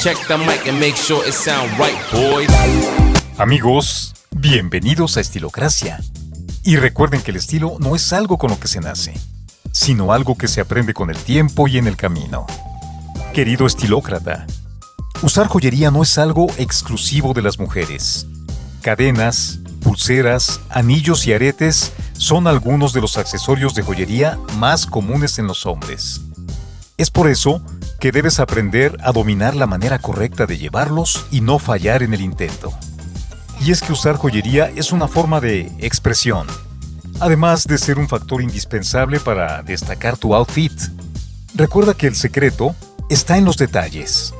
Check the mic and make sure it sound right, boys. Amigos, bienvenidos a Estilocracia. Y recuerden que el estilo no es algo con lo que se nace, sino algo que se aprende con el tiempo y en el camino. Querido estilócrata, usar joyería no es algo exclusivo de las mujeres. Cadenas, pulseras, anillos y aretes son algunos de los accesorios de joyería más comunes en los hombres. Es por eso que debes aprender a dominar la manera correcta de llevarlos y no fallar en el intento. Y es que usar joyería es una forma de expresión, además de ser un factor indispensable para destacar tu outfit. Recuerda que el secreto está en los detalles.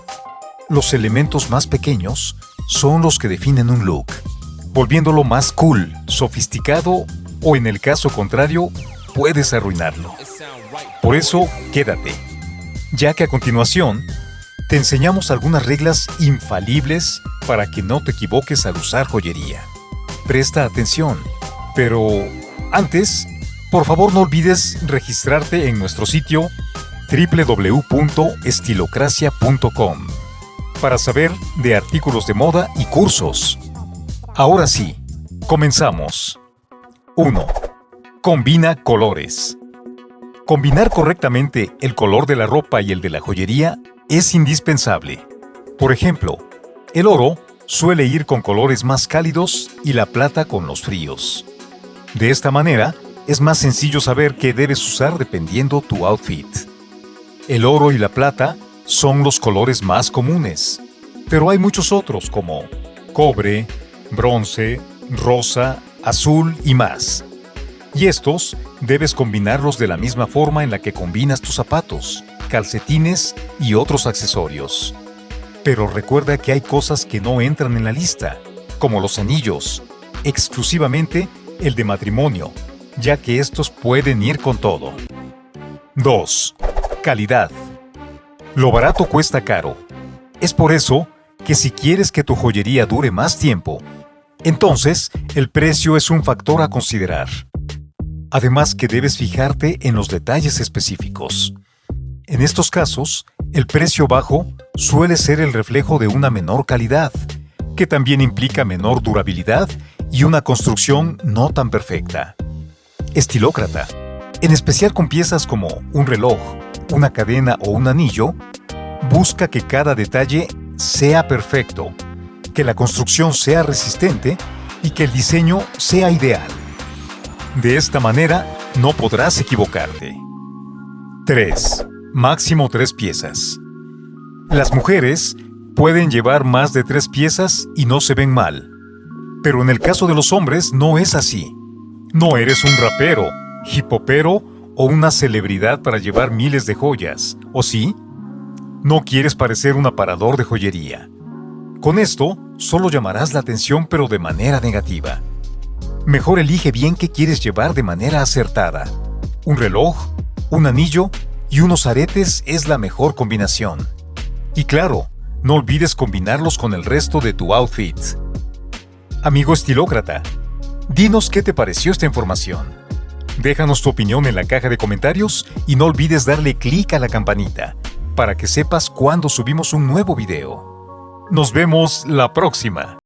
Los elementos más pequeños son los que definen un look, volviéndolo más cool, sofisticado o en el caso contrario, puedes arruinarlo. Por eso, quédate, ya que a continuación te enseñamos algunas reglas infalibles para que no te equivoques al usar joyería. Presta atención, pero antes, por favor no olvides registrarte en nuestro sitio www.estilocracia.com para saber de artículos de moda y cursos. Ahora sí, comenzamos. 1. Combina colores. Combinar correctamente el color de la ropa y el de la joyería es indispensable. Por ejemplo, el oro suele ir con colores más cálidos y la plata con los fríos. De esta manera, es más sencillo saber qué debes usar dependiendo tu outfit. El oro y la plata son los colores más comunes, pero hay muchos otros como cobre, bronce, rosa, azul y más. Y estos debes combinarlos de la misma forma en la que combinas tus zapatos, calcetines y otros accesorios. Pero recuerda que hay cosas que no entran en la lista, como los anillos, exclusivamente el de matrimonio, ya que estos pueden ir con todo. 2. Calidad. Lo barato cuesta caro. Es por eso que si quieres que tu joyería dure más tiempo, entonces el precio es un factor a considerar. Además que debes fijarte en los detalles específicos. En estos casos, el precio bajo suele ser el reflejo de una menor calidad, que también implica menor durabilidad y una construcción no tan perfecta. Estilócrata, en especial con piezas como un reloj, una cadena o un anillo, busca que cada detalle sea perfecto, que la construcción sea resistente y que el diseño sea ideal. De esta manera, no podrás equivocarte. 3. Máximo 3 piezas. Las mujeres pueden llevar más de 3 piezas y no se ven mal. Pero en el caso de los hombres no es así. No eres un rapero, hipopero o una celebridad para llevar miles de joyas, ¿o sí? No quieres parecer un aparador de joyería. Con esto, solo llamarás la atención pero de manera negativa. Mejor elige bien qué quieres llevar de manera acertada. Un reloj, un anillo y unos aretes es la mejor combinación. Y claro, no olvides combinarlos con el resto de tu outfit. Amigo estilócrata, dinos qué te pareció esta información. Déjanos tu opinión en la caja de comentarios y no olvides darle clic a la campanita para que sepas cuando subimos un nuevo video. Nos vemos la próxima.